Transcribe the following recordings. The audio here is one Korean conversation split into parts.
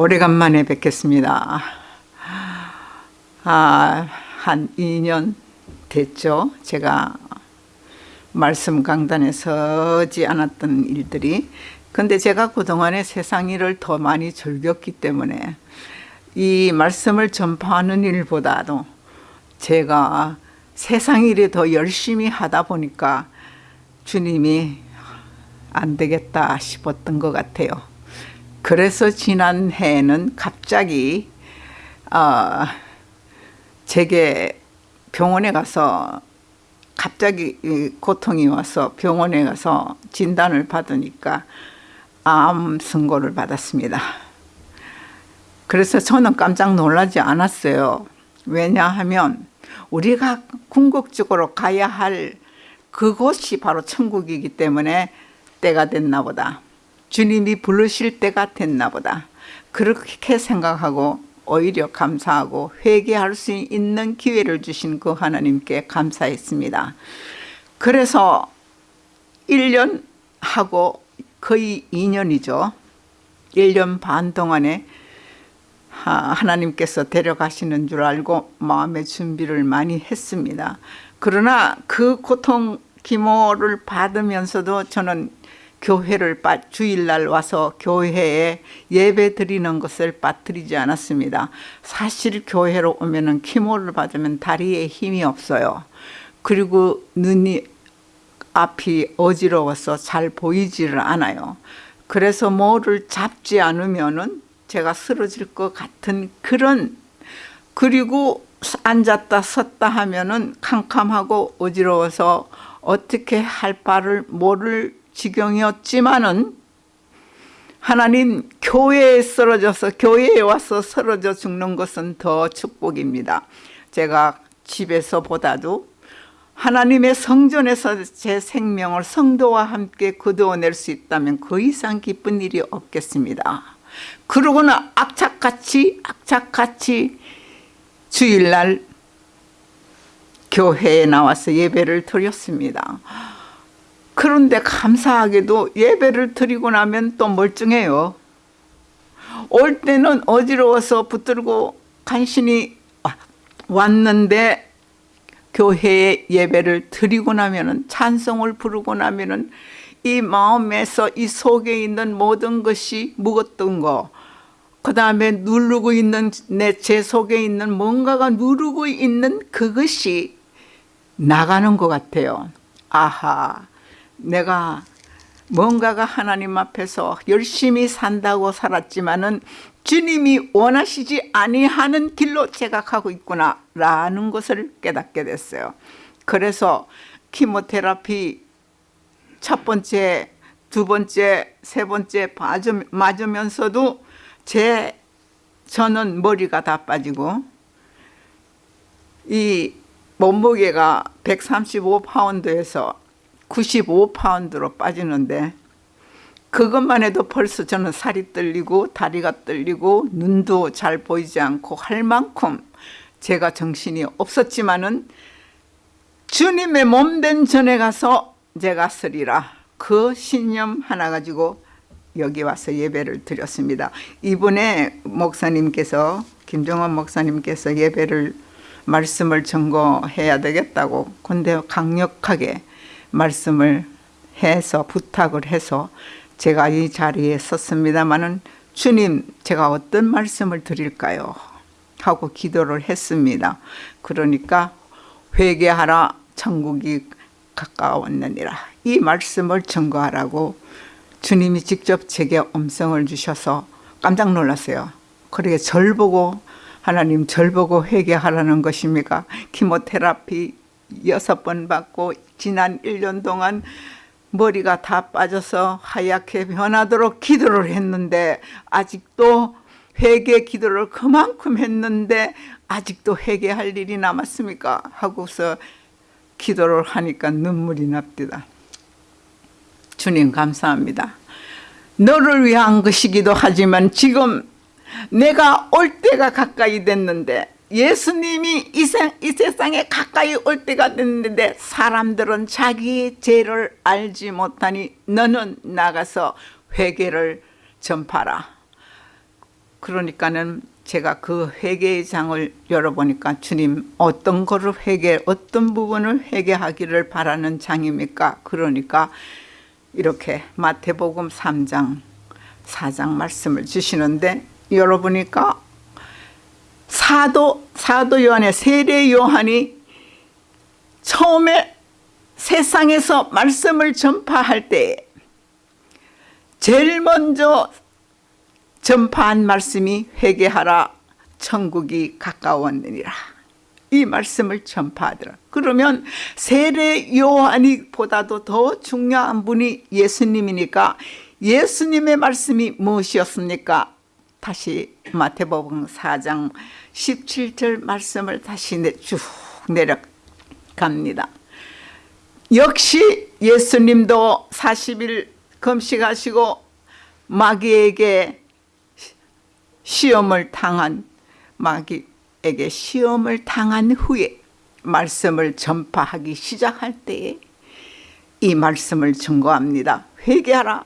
오래간만에 뵙겠습니다. 아, 한 2년 됐죠. 제가 말씀 강단에 서지 않았던 일들이. 근데 제가 그동안에 세상 일을 더 많이 즐겼기 때문에 이 말씀을 전파하는 일보다도 제가 세상 일에 더 열심히 하다 보니까 주님이 안 되겠다 싶었던 것 같아요. 그래서 지난 해에는 갑자기 어, 제게 병원에 가서 갑자기 고통이 와서 병원에 가서 진단을 받으니까 암 선고를 받았습니다. 그래서 저는 깜짝 놀라지 않았어요. 왜냐하면 우리가 궁극적으로 가야 할 그곳이 바로 천국이기 때문에 때가 됐나 보다. 주님이 부르실 때가 됐나 보다. 그렇게 생각하고 오히려 감사하고 회개할 수 있는 기회를 주신 그 하나님께 감사했습니다. 그래서 1년 하고 거의 2년이죠. 1년 반 동안에 하나님께서 데려가시는 줄 알고 마음의 준비를 많이 했습니다. 그러나 그 고통 기모를 받으면서도 저는 교회를 주일날 와서 교회에 예배 드리는 것을 빠뜨리지 않았습니다. 사실 교회로 오면은 키모를 받으면 다리에 힘이 없어요. 그리고 눈이 앞이 어지러워서 잘 보이지를 않아요. 그래서 뭐를 잡지 않으면은 제가 쓰러질 것 같은 그런 그리고 앉았다 섰다 하면은 캄캄하고 어지러워서 어떻게 할 바를 모를 지경이었지만은 하나님 교회에 쓰러져서 교회에 와서 쓰러져 죽는 것은 더 축복입니다. 제가 집에서 보다도 하나님의 성전에서 제 생명을 성도와 함께 거두어낼 수 있다면 그 이상 기쁜 일이 없겠습니다. 그러고는 악착같이 악착같이 주일날 교회에 나와서 예배를 드렸습니다. 그런데 감사하게도 예배를 드리고 나면 또 멀쩡해요. 올 때는 어지러워서 붙들고 간신히 왔는데 교회에 예배를 드리고 나면은 찬송을 부르고 나면은 이 마음에서 이 속에 있는 모든 것이 묵었던 거, 그 다음에 누르고 있는 내 제 속에 있는 뭔가가 누르고 있는 그것이 나가는 것 같아요. 아하. 내가 뭔가가 하나님 앞에서 열심히 산다고 살았지만은 주님이 원하시지 아니하는 길로 제가 가고 있구나 라는 것을 깨닫게 됐어요. 그래서 키모테라피 첫 번째, 두 번째, 세 번째 맞으면서도 제 저는 머리가 다 빠지고 이 몸무게가 135파운드에서 95파운드로 빠지는데 그것만 해도 벌써 저는 살이 떨리고 다리가 떨리고 눈도 잘 보이지 않고 할 만큼 제가 정신이 없었지만은 주님의 몸된 전에 가서 제가 쓰리라 그 신념 하나 가지고 여기 와서 예배를 드렸습니다. 이번에 목사님께서 김정원 목사님께서 예배를 말씀을 전거해야 되겠다고 근데 강력하게 말씀을 해서 부탁을 해서 제가 이 자리에 섰습니다마는 주님 제가 어떤 말씀을 드릴까요? 하고 기도를 했습니다. 그러니까 회개하라 천국이 가까웠느니라 이 말씀을 증거하라고 주님이 직접 제게 음성을 주셔서 깜짝 놀랐어요. 그러게 절 보고 하나님 절 보고 회개하라는 것입니까? 키모테라피 여섯 번 받고 지난 1년 동안 머리가 다 빠져서 하얗게 변하도록 기도를 했는데 아직도 회개 기도를 그만큼 했는데 아직도 회개할 일이 남았습니까? 하고서 기도를 하니까 눈물이 납니다. 주님 감사합니다. 너를 위한 것이기도 하지만 지금 내가 올 때가 가까이 됐는데 예수님이 이, 세, 이 세상에 가까이 올 때가 됐는데 사람들은 자기의 죄를 알지 못하니 너는 나가서 회개를 전파라. 그러니까는 제가 그 회개의 장을 열어보니까 주님 어떤 거를 회개 어떤 부분을 회개하기를 바라는 장입니까? 그러니까 이렇게 마태복음 3장 4장 말씀을 주시는데 열어보니까 사도 사도 요한의 세례 요한이 처음에 세상에서 말씀을 전파할 때 제일 먼저 전파한 말씀이 회개하라 천국이 가까웠느니라. 이 말씀을 전파하더라. 그러면 세례 요한이 보다도 더 중요한 분이 예수님이니까 예수님의 말씀이 무엇이었습니까 다시 마태복음 4장 17절 말씀을 다시 쭉 내려갑니다 역시 예수님도 40일 금식하시고 마귀에게 시험을 당한 마귀에게 시험을 당한 후에 말씀을 전파하기 시작할 때에 이 말씀을 증거합니다. 회개하라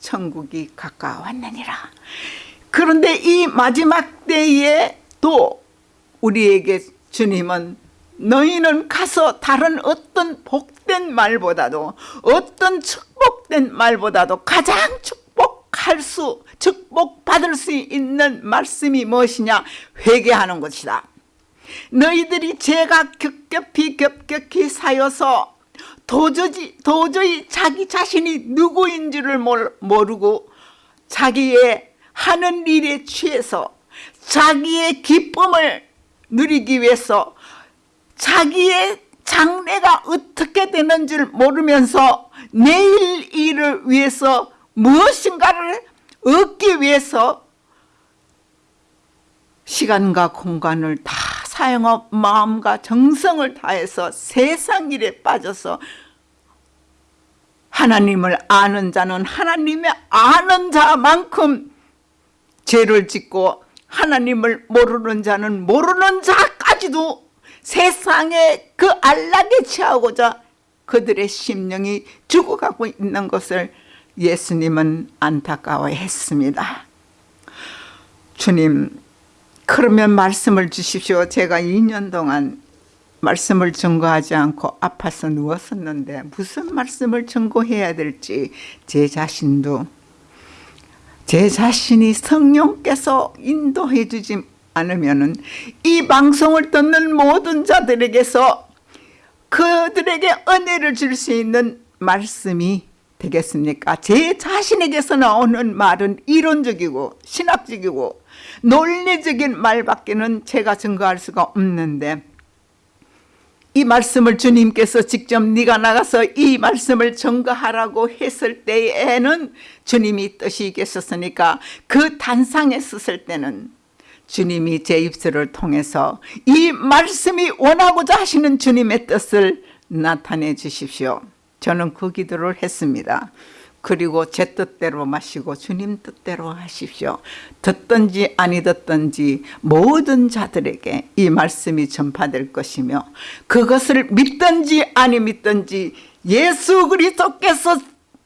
천국이 가까웠느니라. 그런데 이 마지막 때에 또 우리에게 주님은 너희는 가서 다른 어떤 복된 말보다도 어떤 축복된 말보다도 가장 축복할 수 축복받을 수 있는 말씀이 무엇이냐? 회개하는 것이다. 너희들이 죄가 겹겹이 겹겹이 사여서 도저히, 도저히 자기 자신이 누구인 줄을 모르고 자기의 하는 일에 취해서 자기의 기쁨을 누리기 위해서 자기의 장래가 어떻게 되는 줄 모르면서 내일 일을 위해서 무엇인가를 얻기 위해서 시간과 공간을 다 사용하고 마음과 정성을 다해서 세상 일에 빠져서 하나님을 아는 자는 하나님의 아는 자만큼 죄를 짓고 하나님을 모르는 자는 모르는 자까지도 세상에 그 안락에 취하고자 그들의 심령이 죽어가고 있는 것을 예수님은 안타까워했습니다. 주님 그러면 말씀을 주십시오. 제가 2년 동안 말씀을 증거하지 않고 아파서 누웠었는데 무슨 말씀을 증거해야 될지 제 자신도 제 자신이 성령께서 인도해 주지 않으면 이 방송을 듣는 모든 자들에게서 그들에게 은혜를 줄 수 있는 말씀이 되겠습니까? 제 자신에게서 나오는 말은 이론적이고 신학적이고 논리적인 말밖에는 제가 증거할 수가 없는데 이 말씀을 주님께서 직접 네가 나가서 이 말씀을 증거하라고 했을 때에는 주님이 뜻이 계셨으니까 그 단상에 섰을 때는 주님이 제 입술을 통해서 이 말씀이 원하고자 하시는 주님의 뜻을 나타내 주십시오. 저는 그 기도를 했습니다. 그리고 제 뜻대로 마시고 주님 뜻대로 하십시오. 듣든지 아니 듣든지 모든 자들에게 이 말씀이 전파될 것이며 그것을 믿든지 아니 믿든지 예수 그리스도께서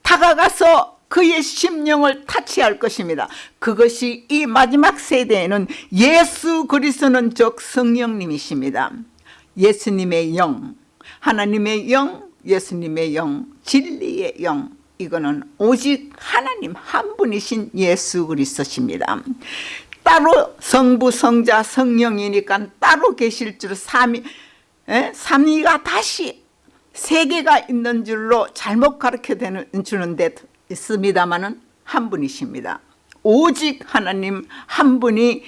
다가가서 그의 심령을 타치할 것입니다. 그것이 이 마지막 세대에는 예수 그리스도는 즉 성령님이십니다. 예수님의 영, 하나님의 영, 예수님의 영, 진리의 영 이거는 오직 하나님 한 분이신 예수 그리스도십니다. 따로 성부, 성자, 성령이니까 따로 계실 줄 삼위, 에? 삼위가 다시 세 개가 있는 줄로 잘못 가르쳐 주는데 있습니다마는 한 분이십니다. 오직 하나님 한 분이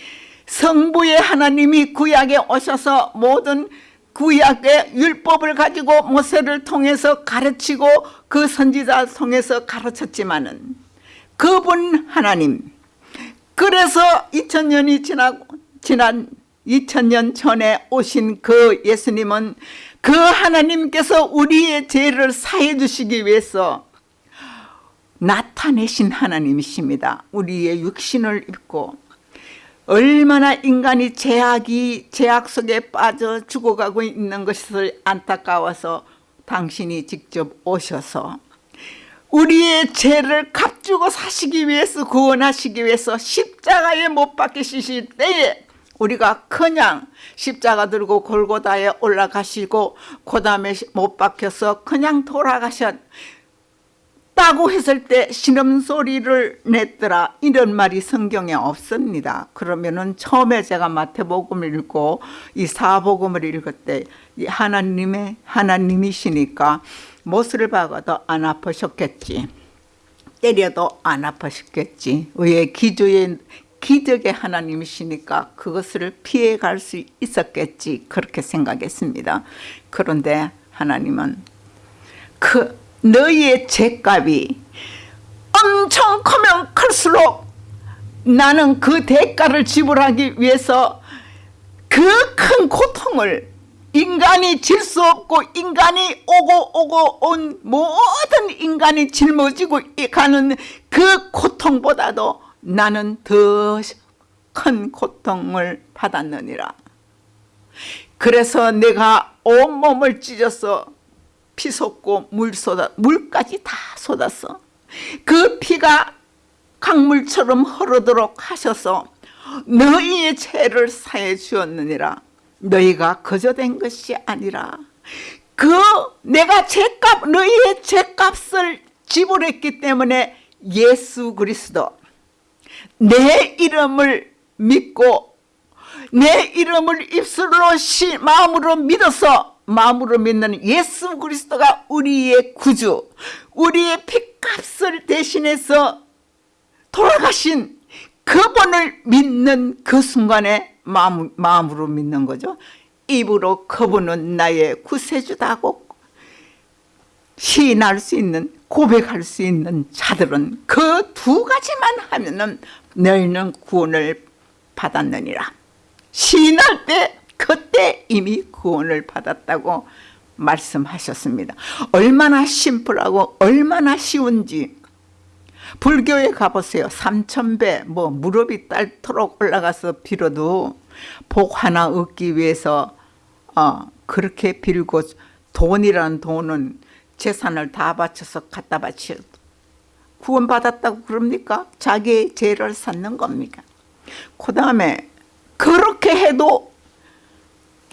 성부의 하나님이 구약에 오셔서 모든 구약의 율법을 가지고 모세를 통해서 가르치고 그 선지자 통해서 가르쳤지만은 그분 하나님 그래서 2000년이 지나고 지난 2000년 전에 오신 그 예수님은 그 하나님께서 우리의 죄를 사해 주시기 위해서 나타내신 하나님이십니다. 우리의 육신을 입고 얼마나 인간이 제약이 제약 속에 빠져 죽어가고 있는 것을 안타까워서 당신이 직접 오셔서 우리의 죄를 값주고 사시기 위해서 구원하시기 위해서 십자가에 못 박히실 때에 우리가 그냥 십자가 들고 골고다에 올라가시고 그 다음에 못 박혀서 그냥 돌아가셨 다고 했을 때 신음소리를 냈더라. 이런 말이 성경에 없습니다. 그러면은 처음에 제가 마태복음을 읽고 이 사복음을 읽을 때 하나님의 하나님이시니까 못을 박아도 안 아프셨겠지. 때려도 안 아프셨겠지. 왜 기조의 기적의 하나님이시니까 그것을 피해갈 수 있었겠지. 그렇게 생각했습니다. 그런데 하나님은 그 너희의 죄값이 엄청 크면 클수록 나는 그 대가를 지불하기 위해서 그 큰 고통을 인간이 질 수 없고 인간이 오고 오고 온 모든 인간이 짊어지고 가는 그 고통보다도 나는 더 큰 고통을 받았느니라. 그래서 내가 온몸을 찢어서 피 쏟고 물 쏟아 물까지 다 쏟았어. 그 피가 강물처럼 흐르도록 하셔서 너희의 죄를 사해 주었느니라. 너희가 거저된 것이 아니라 그 내가 죄값 너희의 죄값을 지불했기 때문에 예수 그리스도 내 이름을 믿고 내 이름을 입술로 시, 마음으로 믿어서 마음으로 믿는 예수 그리스도가 우리의 구주 우리의 피값을 대신해서 돌아가신 그분을 믿는 그 순간에 마음, 마음으로 믿는 거죠. 입으로 그분은 나의 구세주다고 시인할 수 있는 고백할 수 있는 자들은 그 두 가지만 하면은 너희는 구원을 받았느니라. 시인할 때 그때 이미 구원을 받았다고 말씀하셨습니다. 얼마나 심플하고 얼마나 쉬운지 불교에 가보세요. 삼천배 뭐 무릎이 딸토록 올라가서 빌어도 복 하나 얻기 위해서 어, 그렇게 빌고 돈이라는 돈은 재산을 다 바쳐서 갖다 바쳐 구원받았다고 그럽니까? 자기의 죄를 쌓는 겁니까? 그 다음에 그렇게 해도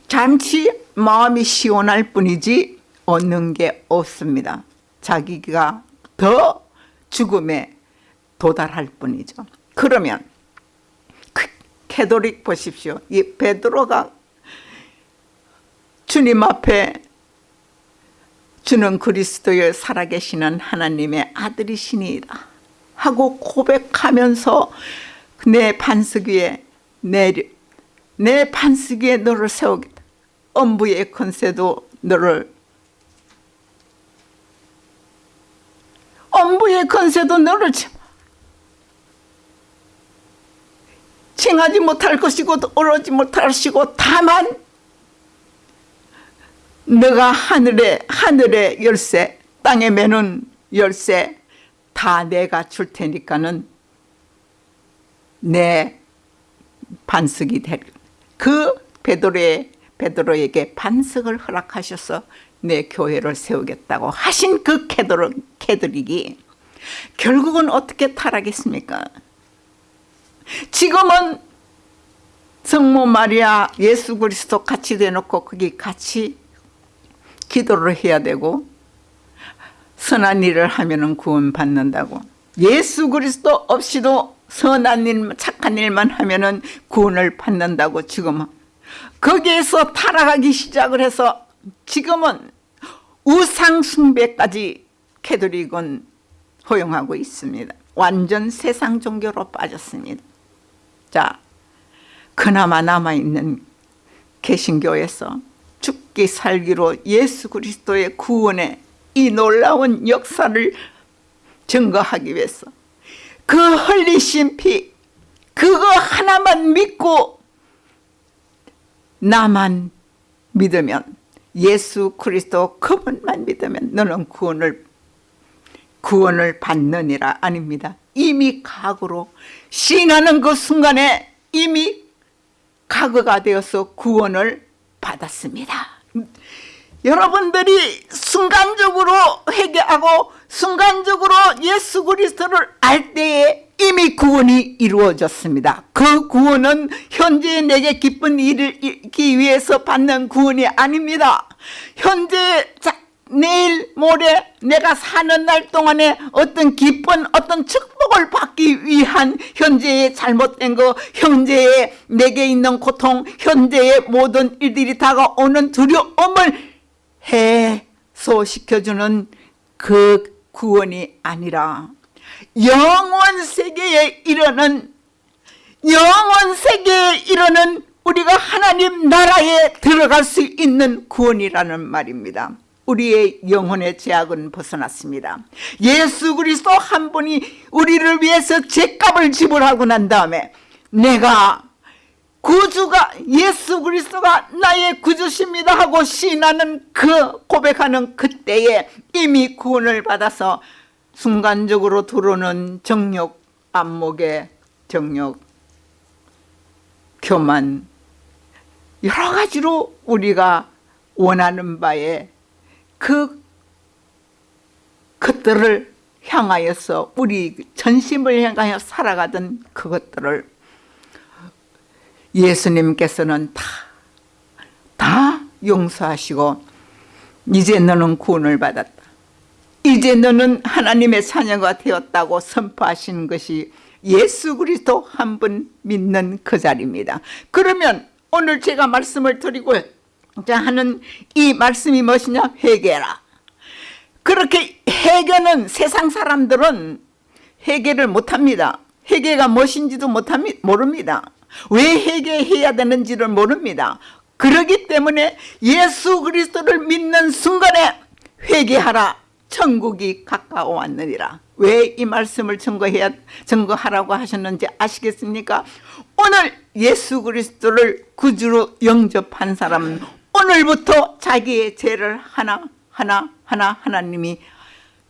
잠시 마음이 시원할 뿐이지 얻는 게 없습니다. 자기가 더 죽음에 도달할 뿐이죠. 그러면 그 캐도릭 보십시오. 이 베드로가 주님 앞에 주는 그리스도의 살아계시는 하나님의 아들이시니이다 하고 고백하면서 내 반석 위에 내, 내 반석 위에 너를 세우겠다. 엄부의 컨세도 너를 엄부의 컨세도 너를 칭하지 못할 것이고 오르지 못할 것이고 다만 너가 하늘에 하늘의 열쇠 땅에 매는 열쇠 다 내가 줄 테니까는 내 반석이 될 그 베드로의 베드로에게 반석을 허락하셔서 내 교회를 세우겠다고 하신 그 캐드로, 캐드릭이 결국은 어떻게 타락했습니까? 지금은 성모 마리아 예수 그리스도 같이 대놓고 거기 같이 기도를 해야 되고 선한 일을 하면 구원 받는다고 예수 그리스도 없이도 선한 일 착한 일만 하면 구원을 받는다고 지금 거기에서 타락하기 시작을 해서 지금은 우상숭배까지 캐톨릭은 허용하고 있습니다. 완전 세상 종교로 빠졌습니다. 자, 그나마 남아있는 개신교에서 죽기 살기로 예수 그리스도의 구원의 이 놀라운 역사를 증거하기 위해서 그 흘리신 피 그거 하나만 믿고 나만 믿으면 예수 그리스도 그분만 믿으면 너는 구원을 구원을 받느니라 아닙니다. 이미 각오로 신하는 그 순간에 이미 각오가 되어서 구원을 받았습니다. 여러분들이 순간적으로 회개하고 순간적으로 예수 그리스도를 알 때에 이미 구원이 이루어졌습니다. 그 구원은 현재 내게 기쁜 일을 이기 위해서 받는 구원이 아닙니다. 현재 자, 내일 모레 내가 사는 날 동안에 어떤 기쁜 어떤 축복을 받기 위한 현재의 잘못된 거 현재의 내게 있는 고통 현재의 모든 일들이 다가오는 두려움을 해소시켜주는 그 구원이 아니라 영원 세계에 이르는 영원 세계에 이르는 우리가 하나님 나라에 들어갈 수 있는 구원이라는 말입니다. 우리의 영혼의 제약은 벗어났습니다. 예수 그리스도 한 분이 우리를 위해서 죄값을 지불하고 난 다음에 내가 구주가 예수 그리스도가 나의 구주십니다 하고 신하는 그 고백하는 그때에 이미 구원을 받아서 순간적으로 들어오는 정욕 안목의 정욕 교만 여러 가지로 우리가 원하는 바에 그 것들을 향하여서 우리 전심을 향하여 살아가던 그것들을 예수님께서는 다, 다 용서하시고 이제 너는 구원을 받았다. 이제 너는 하나님의 자녀가 되었다고 선포하신 것이 예수 그리스도 한 분 믿는 그 자리입니다. 그러면 오늘 제가 말씀을 드리고 하는 이 말씀이 무엇이냐? 회개라. 그렇게 회개는 세상 사람들은 회개를 못합니다. 회개가 무엇인지도 못합니다. 모릅니다. 왜 회개해야 되는지를 모릅니다. 그러기 때문에 예수 그리스도를 믿는 순간에 회개하라. 천국이 가까워 왔느니라. 왜 이 말씀을 증거해야 증거하라고 하셨는지 아시겠습니까? 오늘 예수 그리스도를 구주로 영접한 사람은 오늘부터 자기의 죄를 하나 하나 하나 하나님이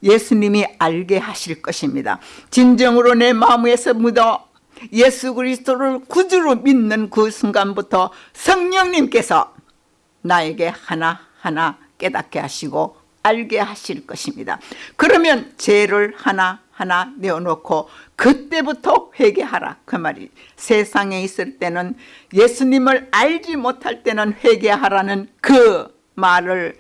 예수님이 알게 하실 것입니다. 진정으로 내 마음에서 묻어 예수 그리스도를 구주로 믿는 그 순간부터 성령님께서 나에게 하나하나 깨닫게 하시고 알게 하실 것입니다. 그러면 죄를 하나 하나 내어놓고 그때부터 회개하라 그 말이 세상에 있을 때는 예수님을 알지 못할 때는 회개하라는 그 말을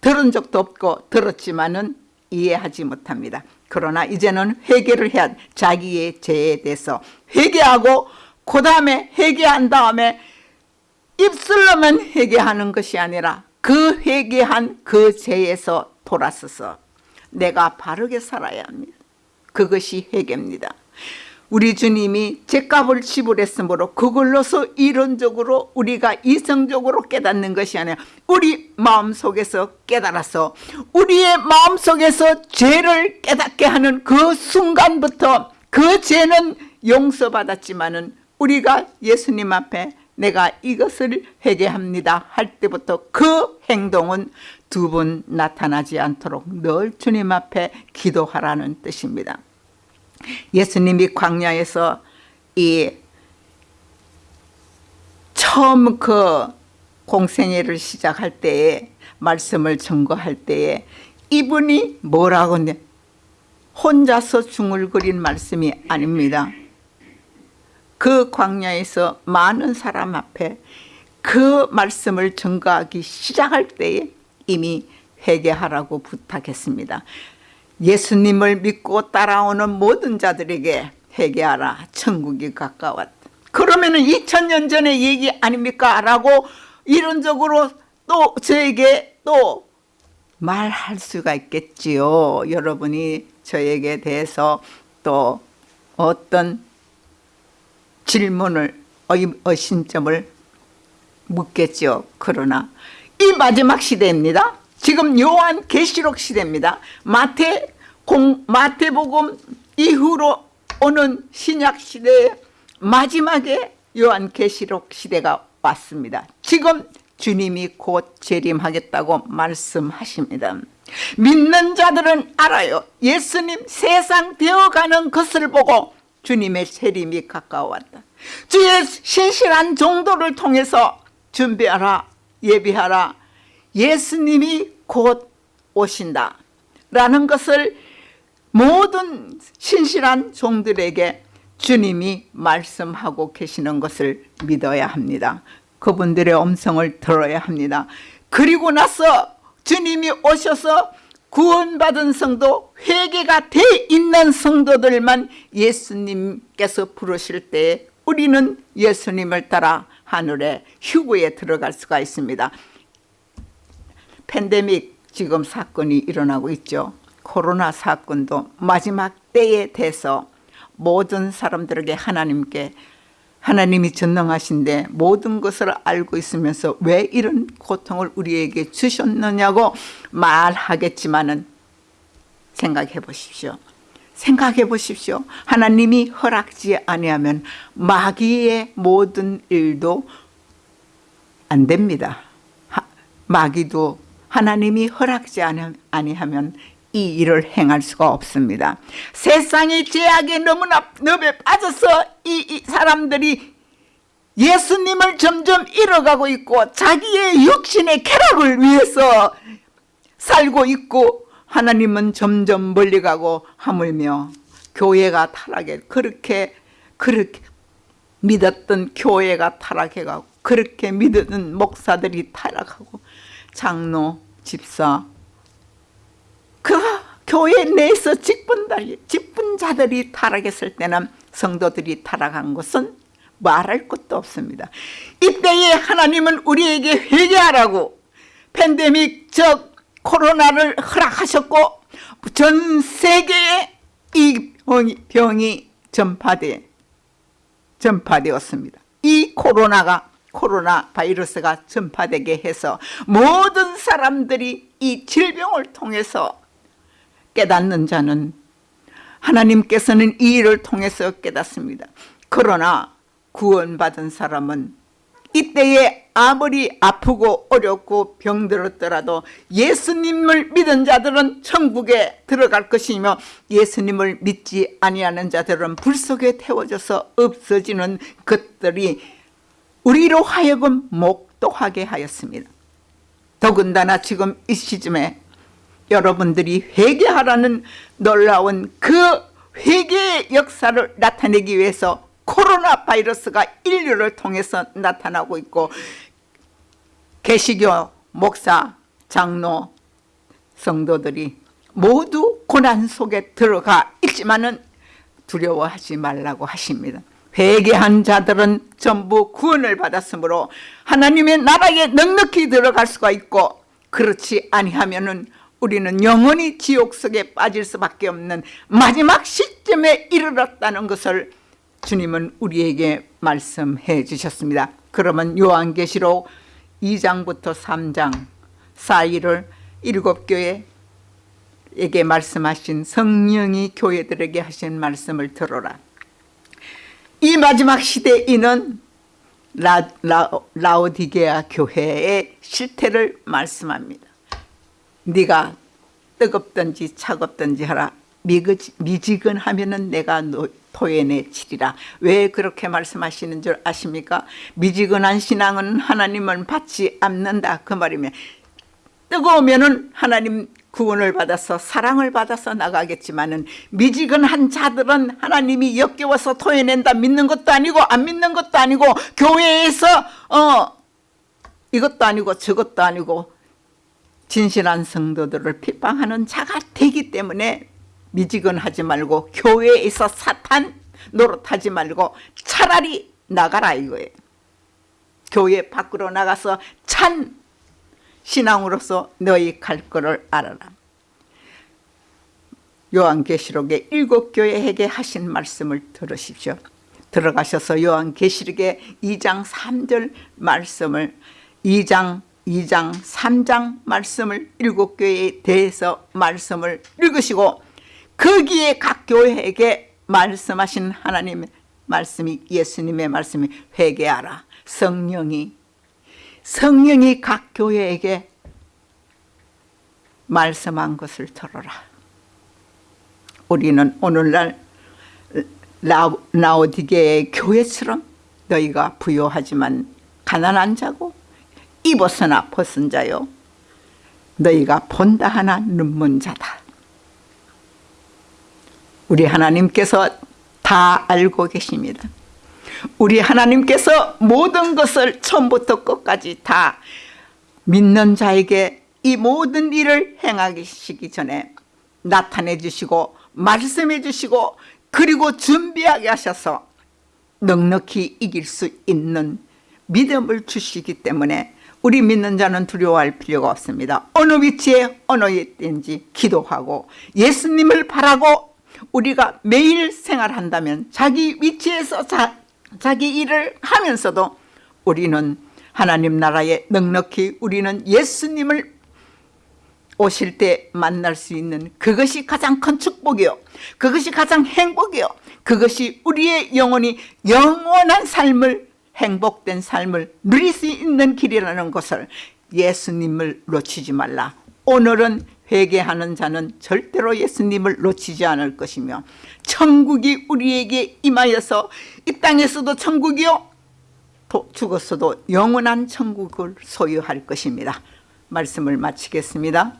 들은 적도 없고 들었지만은 이해하지 못합니다. 그러나 이제는 회개를 해야 자기의 죄에 대해서 회개하고 그 다음에 회개한 다음에 입술로만 회개하는 것이 아니라 그 회개한 그 죄에서 돌아서서 내가 바르게 살아야 합니다. 그것이 회개입니다. 우리 주님이 죄값을 지불했으므로 그걸로서 이론적으로 우리가 이성적으로 깨닫는 것이 아니라 우리 마음속에서 깨달아서 우리의 마음속에서 죄를 깨닫게 하는 그 순간부터 그 죄는 용서받았지만 은 우리가 예수님 앞에 내가 이것을 회개합니다 할 때부터 그 행동은 두 번 나타나지 않도록 늘 주님 앞에 기도하라는 뜻입니다. 예수님이 광야에서 이 처음 그 공생애를 시작할 때에 말씀을 증거할 때에 이분이 뭐라고 혼자서 중얼거린 말씀이 아닙니다. 그 광야에서 많은 사람 앞에 그 말씀을 증거하기 시작할 때에 이미 회개하라고 부탁했습니다. 예수님을 믿고 따라오는 모든 자들에게 회개하라 천국이 가까웠다 그러면 은 2000년 전의 얘기 아닙니까? 라고 이론적으로 또 저에게 또 말할 수가 있겠지요 여러분이 저에게 대해서 또 어떤 질문을 의심점을 묻겠죠 그러나 이 마지막 시대입니다 지금 요한 계시록 시대입니다. 마태 공 마태복음 이후로 오는 신약 시대의 마지막에 요한 계시록 시대가 왔습니다. 지금 주님이 곧 재림하겠다고 말씀하십니다. 믿는 자들은 알아요. 예수님 세상 되어가는 것을 보고 주님의 재림이 가까웠다. 주의 신실한 정도를 통해서 준비하라 예비하라 예수님이 곧 오신다 라는 것을 모든 신실한 종들에게 주님이 말씀하고 계시는 것을 믿어야 합니다. 그분들의 음성을 들어야 합니다. 그리고 나서 주님이 오셔서 구원받은 성도 회개가 돼 있는 성도들만 예수님께서 부르실 때 우리는 예수님을 따라 하늘에 휴구에 들어갈 수가 있습니다. 팬데믹 지금 사건이 일어나고 있죠. 코로나 사건도 마지막 때에 대해서 모든 사람들에게 하나님께 하나님이 전능하신데 모든 것을 알고 있으면서 왜 이런 고통을 우리에게 주셨느냐고 말하겠지만은 생각해 보십시오. 생각해 보십시오. 하나님이 허락지 아니하면 마귀의 모든 일도 안 됩니다. 하, 마귀도 하나님이 허락지 아니하면 이 일을 행할 수가 없습니다. 세상의 죄악에 너무나 늪에 빠져서 이, 이 사람들이 예수님을 점점 잃어가고 있고 자기의 육신의 쾌락을 위해서 살고 있고 하나님은 점점 멀리 가고 하물며 교회가 타락해 그렇게 그렇게 믿었던 교회가 타락해가고 그렇게 믿었던 목사들이 타락하고 장로, 집사 그 교회 내에서 직분자들이, 타락했을 때는 성도들이 타락한 것은 말할 것도 없습니다. 이때에 하나님은 우리에게 회개하라고 팬데믹 즉 코로나를 허락하셨고 전 세계에 이 병이, 전파돼 전파되었습니다. 이 코로나가 코로나 바이러스가 전파되게 해서 모든 사람들이 이 질병을 통해서 깨닫는 자는 하나님께서는 이 일을 통해서 깨닫습니다. 그러나 구원받은 사람은 이때에 아무리 아프고 어렵고 병들었더라도 예수님을 믿은 자들은 천국에 들어갈 것이며 예수님을 믿지 아니하는 자들은 불 속에 태워져서 없어지는 것들이 우리로 하여금 목도하게 하였습니다. 더군다나 지금 이 시점에 여러분들이 회개하라는 놀라운 그 회개의 역사를 나타내기 위해서 코로나 바이러스가 인류를 통해서 나타나고 있고 개시교 목사 장로 성도들이 모두 고난 속에 들어가 있지만은 두려워하지 말라고 하십니다. 회개한 자들은 전부 구원을 받았으므로 하나님의 나라에 넉넉히 들어갈 수가 있고 그렇지 아니하면은 우리는 영원히 지옥 속에 빠질 수밖에 없는 마지막 시점에 이르렀다는 것을 주님은 우리에게 말씀해 주셨습니다. 그러면 요한계시록 2장부터 3장 사이를 일곱 교회에게 말씀하신 성령이 교회들에게 하신 말씀을 들어라. 이 마지막 시대에는 라, 라, 라오디게아 교회의 실태를 말씀합니다. 네가 뜨겁든지 차갑든지 하라. 미지근하면 내가 토해내 치리라. 왜 그렇게 말씀하시는 줄 아십니까? 미지근한 신앙은 하나님을 받지 않는다. 그 말이면 뜨거우면 하나님 구원을 받아서 사랑을 받아서 나가겠지만 은 미지근한 자들은 하나님이 역겨워서 토해낸다 믿는 것도 아니고 안 믿는 것도 아니고 교회에서 어 이것도 아니고 저것도 아니고 진실한 성도들을 핍박하는 자가 되기 때문에 미지근하지 말고 교회에서 사탄 노릇하지 말고 차라리 나가라 이거예요. 교회 밖으로 나가서 찬 신앙으로서 너희 갈 거를 알아라. 요한계시록의 일곱 교회에게 하신 말씀을 들으십시오. 들어가셔서 요한계시록의 2장 3절 말씀을 2장 2장 3장 말씀을 일곱 교회에 대해서 말씀을 읽으시고 거기에 각 교회에게 말씀하신 하나님의 말씀이 예수님의 말씀이 회개하라. 성령이 성령이 각 교회에게 말씀한 것을 들어라. 우리는 오늘날 라오디게의 교회처럼 너희가 부요하지만 가난한 자고 입었으나 벗은 자요 너희가 본다 하나 눈먼 자다 우리 하나님께서 다 알고 계십니다. 우리 하나님께서 모든 것을 처음부터 끝까지 다 믿는 자에게 이 모든 일을 행하시기 전에 나타내 주시고 말씀해 주시고 그리고 준비하게 하셔서 넉넉히 이길 수 있는 믿음을 주시기 때문에 우리 믿는 자는 두려워할 필요가 없습니다. 어느 위치에 어느 때인지 기도하고 예수님을 바라고 우리가 매일 생활한다면 자기 위치에서 자, 자기 일을 하면서도 우리는 하나님 나라에 넉넉히 우리는 예수님을 오실 때 만날 수 있는 그것이 가장 큰 축복이요 그것이 가장 행복이요 그것이 우리의 영혼이 영원한 삶을 행복된 삶을 누릴 수 있는 길이라는 것을 예수님을 놓치지 말라. 오늘은 회개하는 자는 절대로 예수님을 놓치지 않을 것이며 천국이 우리에게 임하여서 이 땅에서도 천국이요 또 죽었어도 영원한 천국을 소유할 것입니다. 말씀을 마치겠습니다